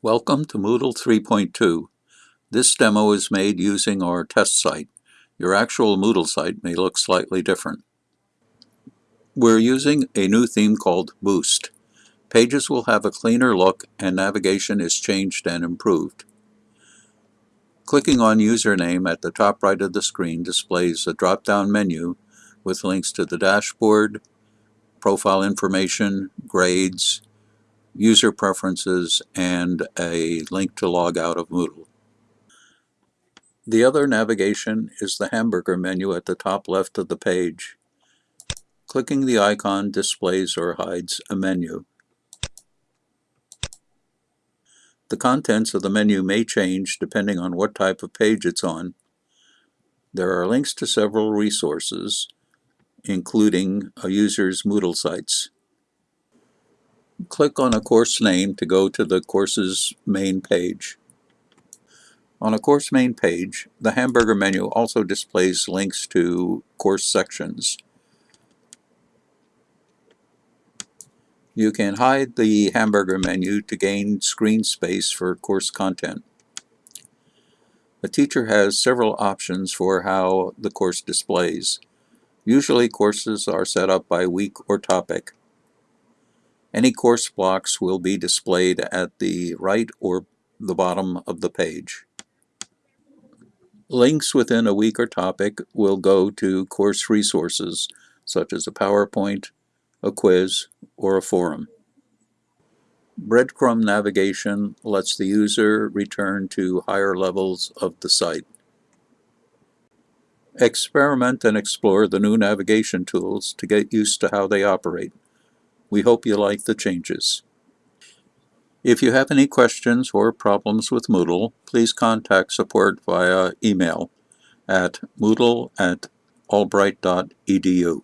Welcome to Moodle 3.2. This demo is made using our test site. Your actual Moodle site may look slightly different. We're using a new theme called Boost. Pages will have a cleaner look and navigation is changed and improved. Clicking on Username at the top right of the screen displays a drop-down menu with links to the dashboard, profile information, grades, user preferences, and a link to log out of Moodle. The other navigation is the hamburger menu at the top left of the page. Clicking the icon displays or hides a menu. The contents of the menu may change depending on what type of page it's on. There are links to several resources, including a user's Moodle sites. Click on a course name to go to the course's main page. On a course main page, the hamburger menu also displays links to course sections. You can hide the hamburger menu to gain screen space for course content. A teacher has several options for how the course displays. Usually courses are set up by week or topic. Any course blocks will be displayed at the right or the bottom of the page. Links within a week or topic will go to course resources, such as a PowerPoint, a quiz, or a forum. Breadcrumb navigation lets the user return to higher levels of the site. Experiment and explore the new navigation tools to get used to how they operate. We hope you like the changes. If you have any questions or problems with Moodle, please contact support via email at moodle at albright.edu.